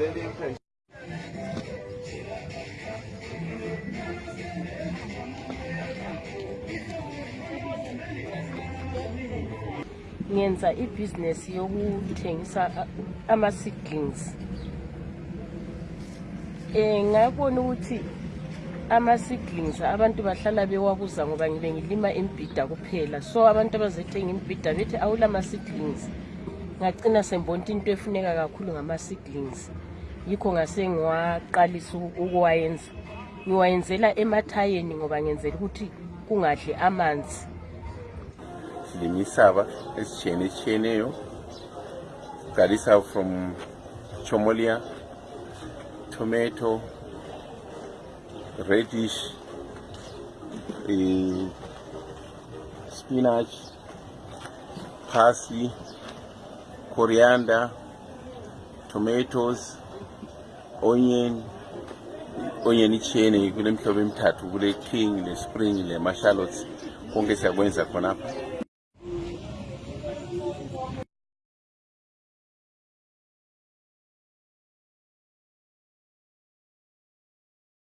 Lady Impatient. ngenza ibhizinesi yokuthengisa ama-seedlings um ngabona ukuthi ama-seedlings abantu bahlala bewabuza ngoba ngibe ngilima imbhida kuphela so abantu abazethenga imbhida bethi awula ma-seedlings ngagcina sembonta into efuneka kakhulu ngama-seedlings yikho ngase ngiwaqalisa uku- ukuwayenza. Ngiwayenzela emathayeni ngoba ngenzela ukuthi kungadli amanzi. Silima isaba ezitshiyene etshiyeneyo qalisa from chomolia tomato radish eh, spinach parsley coriander tomatoes. onion onion ichene kulemihlobo emithathu kule king ne-spring nema-shallots konke siyakwenza khonapha.